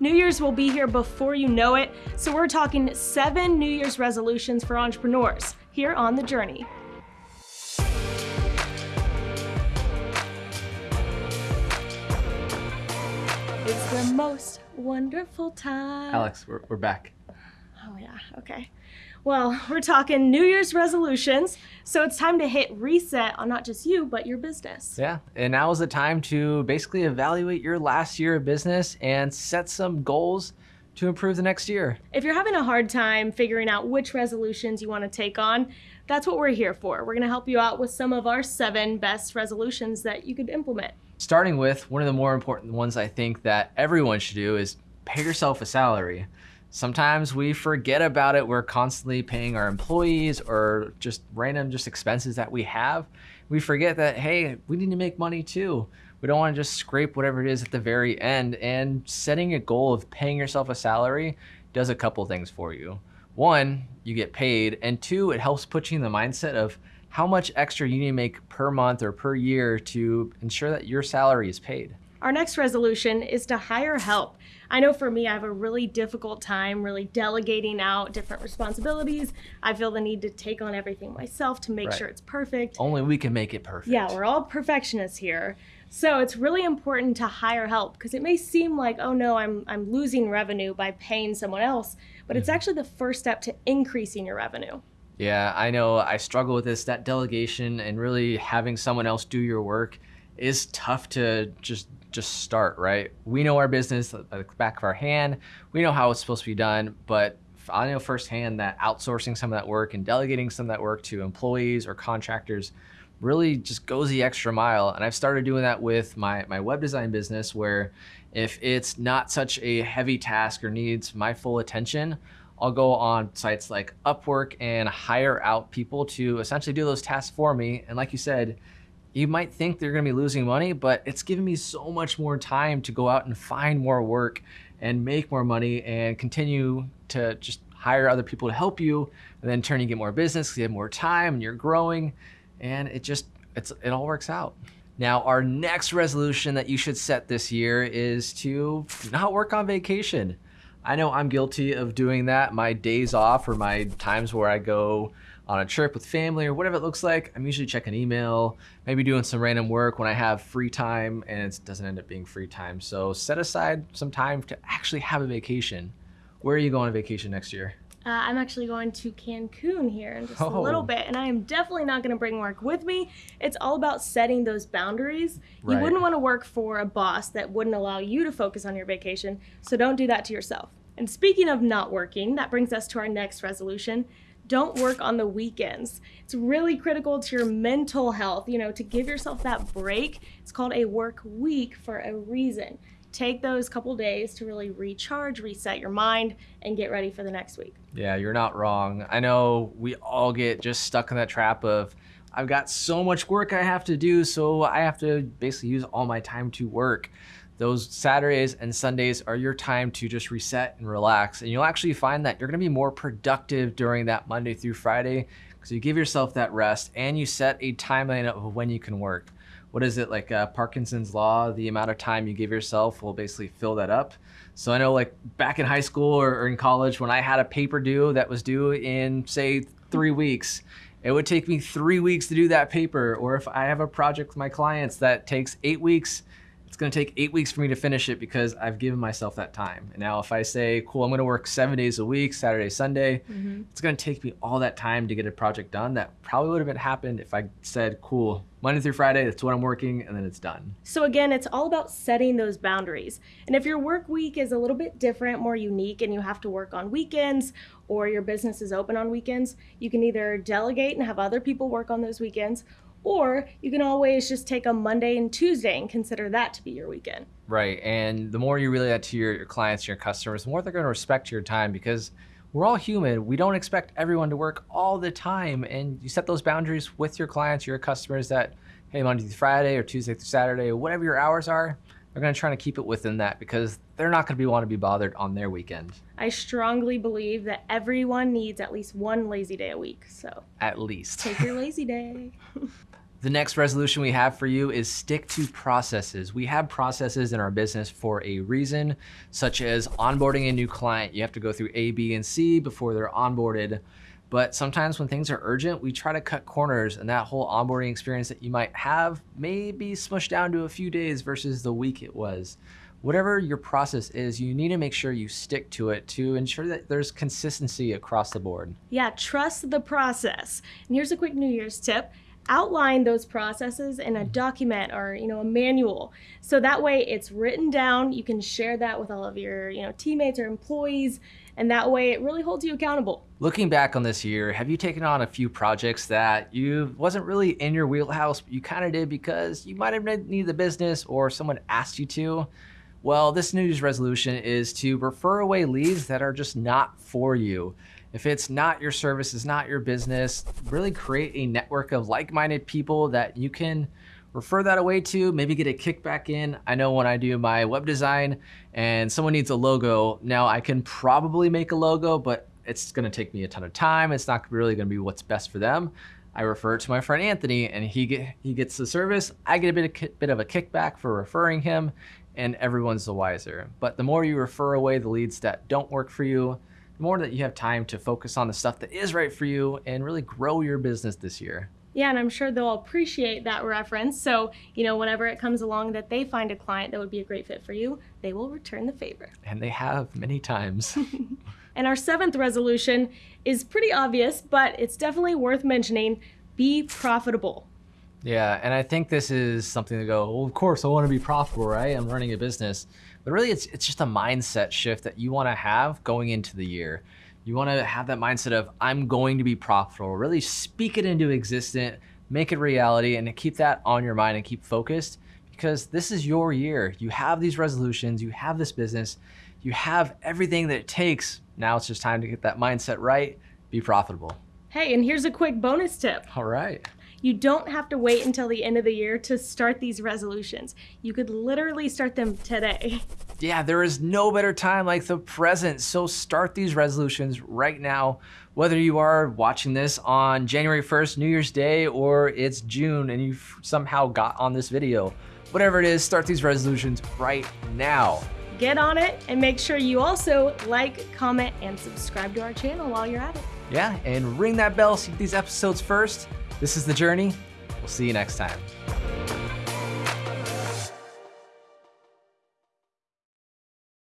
New Year's will be here before you know it, so we're talking seven New Year's resolutions for entrepreneurs here on The Journey. It's the most wonderful time. Alex, we're, we're back. Oh, yeah, okay. Well, we're talking New Year's resolutions, so it's time to hit reset on not just you, but your business. Yeah, and now is the time to basically evaluate your last year of business and set some goals to improve the next year. If you're having a hard time figuring out which resolutions you want to take on, that's what we're here for. We're going to help you out with some of our seven best resolutions that you could implement. Starting with one of the more important ones I think that everyone should do is pay yourself a salary. Sometimes we forget about it. We're constantly paying our employees or just random just expenses that we have. We forget that, hey, we need to make money too. We don't want to just scrape whatever it is at the very end. And setting a goal of paying yourself a salary does a couple things for you. One, you get paid. And two, it helps put you in the mindset of how much extra you need to make per month or per year to ensure that your salary is paid. Our next resolution is to hire help. I know for me, I have a really difficult time really delegating out different responsibilities. I feel the need to take on everything myself to make Right. sure it's perfect. Only we can make it perfect. Yeah, we're all perfectionists here. So it's really important to hire help because it may seem like, oh no, I'm I'm losing revenue by paying someone else, but it's mm-hmm. actually the first step to increasing your revenue. Yeah, I know I struggle with this. That delegation and really having someone else do your work is tough to just just start, right? We know our business at the back of our hand. We know how it's supposed to be done, but I know firsthand that outsourcing some of that work and delegating some of that work to employees or contractors really just goes the extra mile. And I've started doing that with my, my web design business where if it's not such a heavy task or needs my full attention, I'll go on sites like Upwork and hire out people to essentially do those tasks for me. And like you said, you might think they're gonna be losing money, but it's giving me so much more time to go out and find more work and make more money and continue to just hire other people to help you. And then turn you get more business, you have more time and you're growing and it just, it's, it all works out. Now, our next resolution that you should set this year is to not work on vacation. I know I'm guilty of doing that. My days off or my times where I go on a trip with family or whatever it looks like, I'm usually checking email, maybe doing some random work when I have free time and it doesn't end up being free time. So set aside some time to actually have a vacation. Where are you going on vacation next year? Uh, I'm actually going to Cancun here in just a Oh. little bit, and I am definitely not going to bring work with me. It's all about setting those boundaries. You wouldn't want to work for a boss that wouldn't allow you to focus on your vacation, so don't do that to yourself. And speaking of not working, that brings us to our next resolution. Don't work on the weekends. It's really critical to your mental health, you know, to give yourself that break. It's called a work week for a reason. Take those couple days to really recharge, reset your mind, and get ready for the next week. Yeah, you're not wrong. I know we all get just stuck in that trap of I've got so much work I have to do, so I have to basically use all my time to work. Those Saturdays and Sundays are your time to just reset and relax. And you'll actually find that you're gonna be more productive during that Monday through Friday because you give yourself that rest and you set a timeline of when you can work. What is it like uh, Parkinson's law? The amount of time you give yourself will basically fill that up. So I know like back in high school or, or in college when I had a paper due that was due in say three weeks, it would take me three weeks to do that paper. Or if I have a project with my clients that takes eight weeks, it's going to take eight weeks for me to finish it because I've given myself that time. And now if I say, cool, I'm going to work seven days a week, Saturday, Sunday, mm-hmm. it's going to take me all that time to get a project done that probably would have been happened if I said, cool, Monday through Friday, that's what I'm working, and then it's done. So again, it's all about setting those boundaries. And if your work week is a little bit different, more unique, and you have to work on weekends or your business is open on weekends, you can either delegate and have other people work on those weekends, or you can always just take a Monday and Tuesday and consider that to be your weekend. Right. And the more you relay that to your, your clients, your customers, the more they're going to respect your time because we're all human. We don't expect everyone to work all the time. And you set those boundaries with your clients, your customers that, hey, Monday through Friday or Tuesday through Saturday, or whatever your hours are, they're going to try to keep it within that because they're not going to be want to be bothered on their weekend, I strongly believe that everyone needs at least one lazy day a week. So at least. take your lazy day. The next resolution we have for you is stick to processes. We have processes in our business for a reason, such as onboarding a new client. You have to go through A, B, and C before they're onboarded. But sometimes when things are urgent, we try to cut corners and that whole onboarding experience that you might have may be smushed down to a few days versus the week it was. Whatever your process is, you need to make sure you stick to it to ensure that there's consistency across the board. Yeah, trust the process. And here's a quick New Year's tip. Outline those processes in a document or you know a manual. So that way it's written down. You can share that with all of your you know teammates or employees. And that way it really holds you accountable. Looking back on this year have you taken on a few projects that you wasn't really in your wheelhouse but you kind of did because you might have needed the business or someone asked you to well this new year's resolution is to refer away leads that are just not for you if it's not your service, it's not your business, really create a network of like-minded people that you can refer that away to, maybe get a kickback in. I know when I do my web design and someone needs a logo, now I can probably make a logo, but it's gonna take me a ton of time. It's not really gonna be what's best for them. I refer it to my friend Anthony and he get, he gets the service. I get a bit of, bit of a kickback for referring him and everyone's the wiser. But the more you refer away the leads that don't work for you, the more that you have time to focus on the stuff that is right for you and really grow your business this year. Yeah, and I'm sure they'll appreciate that reference. So, you know, whenever it comes along that they find a client that would be a great fit for you, they will return the favor. And they have many times. and our seventh resolution is pretty obvious, but it's definitely worth mentioning be profitable. Yeah, and I think this is something to go, well, of course, I want to be profitable, right? I'm running a business. But really, it's, it's just a mindset shift that you want to have going into the year. You want to have that mindset of, I'm going to be profitable. Really speak it into existence, make it reality, and keep that on your mind and keep focused because this is your year. You have these resolutions, you have this business, you have everything that it takes. Now it's just time to get that mindset right, be profitable. Hey, and here's a quick bonus tip. All right. You don't have to wait until the end of the year to start these resolutions. You could literally start them today. Yeah, there is no better time like the present. So start these resolutions right now. Whether you are watching this on January 1st, New Year's Day, or it's June and you somehow got on this video, whatever it is, start these resolutions right now. Get on it and make sure you also like, comment, and subscribe to our channel while you're at it. Yeah, and ring that bell so you get these episodes first. This is The Journey. We'll see you next time.